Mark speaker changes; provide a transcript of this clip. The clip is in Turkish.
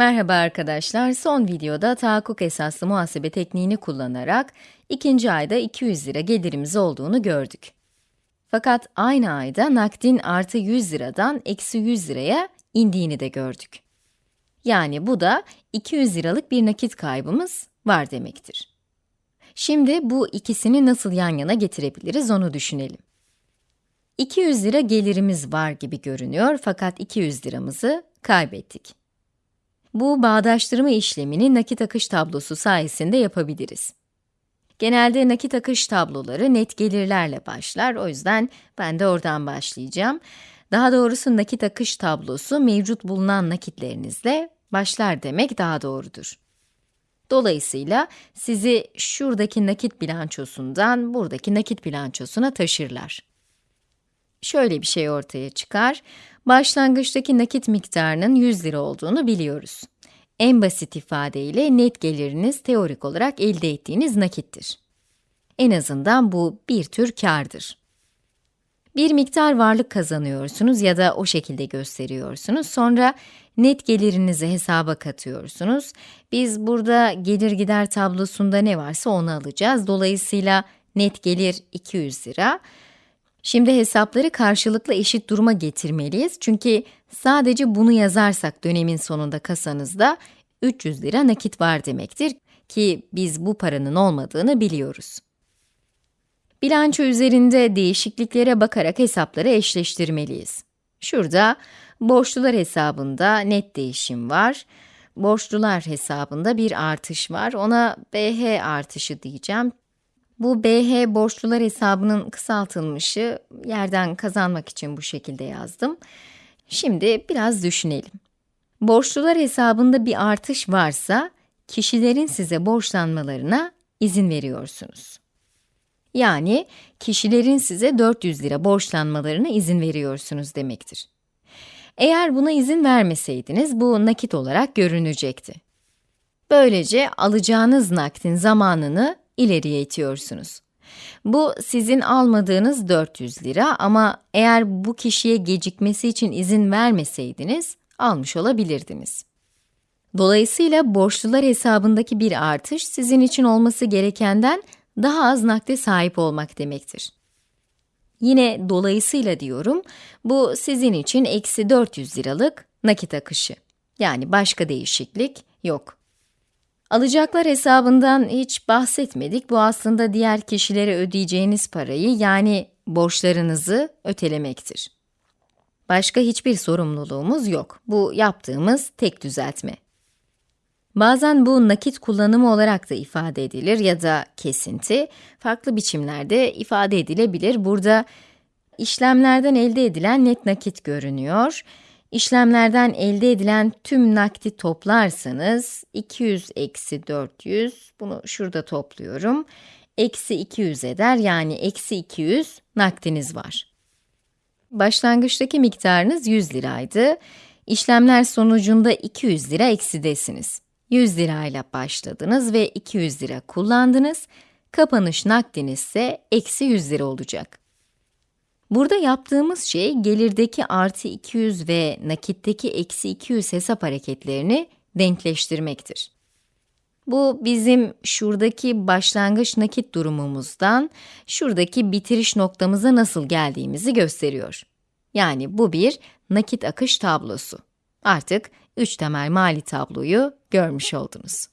Speaker 1: Merhaba arkadaşlar, son videoda tahakkuk esaslı muhasebe tekniğini kullanarak ikinci ayda 200 lira gelirimiz olduğunu gördük. Fakat aynı ayda nakdin artı 100 liradan eksi 100 liraya indiğini de gördük. Yani bu da 200 liralık bir nakit kaybımız var demektir. Şimdi bu ikisini nasıl yan yana getirebiliriz onu düşünelim. 200 lira gelirimiz var gibi görünüyor fakat 200 liramızı kaybettik. Bu bağdaştırma işlemini nakit akış tablosu sayesinde yapabiliriz. Genelde nakit akış tabloları net gelirlerle başlar, o yüzden ben de oradan başlayacağım. Daha doğrusu nakit akış tablosu mevcut bulunan nakitlerinizle başlar demek daha doğrudur. Dolayısıyla sizi şuradaki nakit bilançosundan buradaki nakit bilançosuna taşırlar. Şöyle bir şey ortaya çıkar. Başlangıçtaki nakit miktarının 100 lira olduğunu biliyoruz. En basit ifadeyle net geliriniz teorik olarak elde ettiğiniz nakittir. En azından bu bir tür kârdır. Bir miktar varlık kazanıyorsunuz ya da o şekilde gösteriyorsunuz. Sonra net gelirinizi hesaba katıyorsunuz. Biz burada gelir gider tablosunda ne varsa onu alacağız. Dolayısıyla net gelir 200 lira. Şimdi hesapları karşılıklı eşit duruma getirmeliyiz. Çünkü sadece bunu yazarsak dönemin sonunda kasanızda 300 lira nakit var demektir ki biz bu paranın olmadığını biliyoruz. Bilanço üzerinde değişikliklere bakarak hesapları eşleştirmeliyiz. Şurada borçlular hesabında net değişim var. Borçlular hesabında bir artış var. Ona BH artışı diyeceğim. Bu BH borçlular hesabının kısaltılmışı, yerden kazanmak için bu şekilde yazdım. Şimdi biraz düşünelim. Borçlular hesabında bir artış varsa, kişilerin size borçlanmalarına izin veriyorsunuz. Yani, kişilerin size 400 lira borçlanmalarına izin veriyorsunuz demektir. Eğer buna izin vermeseydiniz, bu nakit olarak görünecekti. Böylece alacağınız nakdin zamanını ileriye itiyorsunuz. Bu sizin almadığınız 400 lira ama eğer bu kişiye gecikmesi için izin vermeseydiniz, almış olabilirdiniz. Dolayısıyla borçlular hesabındaki bir artış sizin için olması gerekenden daha az nakde sahip olmak demektir. Yine dolayısıyla diyorum, bu sizin için eksi 400 liralık nakit akışı. Yani başka değişiklik yok. Alacaklar hesabından hiç bahsetmedik. Bu aslında diğer kişilere ödeyeceğiniz parayı yani borçlarınızı ötelemektir. Başka hiçbir sorumluluğumuz yok. Bu yaptığımız tek düzeltme. Bazen bu nakit kullanımı olarak da ifade edilir ya da kesinti, farklı biçimlerde ifade edilebilir. Burada işlemlerden elde edilen net nakit görünüyor. İşlemlerden elde edilen tüm nakdi toplarsanız, 200 eksi 400, bunu şurada topluyorum, eksi 200 eder, yani eksi 200 nakdiniz var. Başlangıçtaki miktarınız 100 liraydı. İşlemler sonucunda 200 lira eksidesiniz. 100 lirayla başladınız ve 200 lira kullandınız. Kapanış nakdiniz ise eksi 100 lira olacak. Burada yaptığımız şey gelirdeki artı 200 ve nakitteki eksi 200 hesap hareketlerini denkleştirmektir. Bu bizim şuradaki başlangıç nakit durumumuzdan şuradaki bitiriş noktamıza nasıl geldiğimizi gösteriyor. Yani bu bir nakit akış tablosu. Artık üç temel mali tabloyu görmüş oldunuz.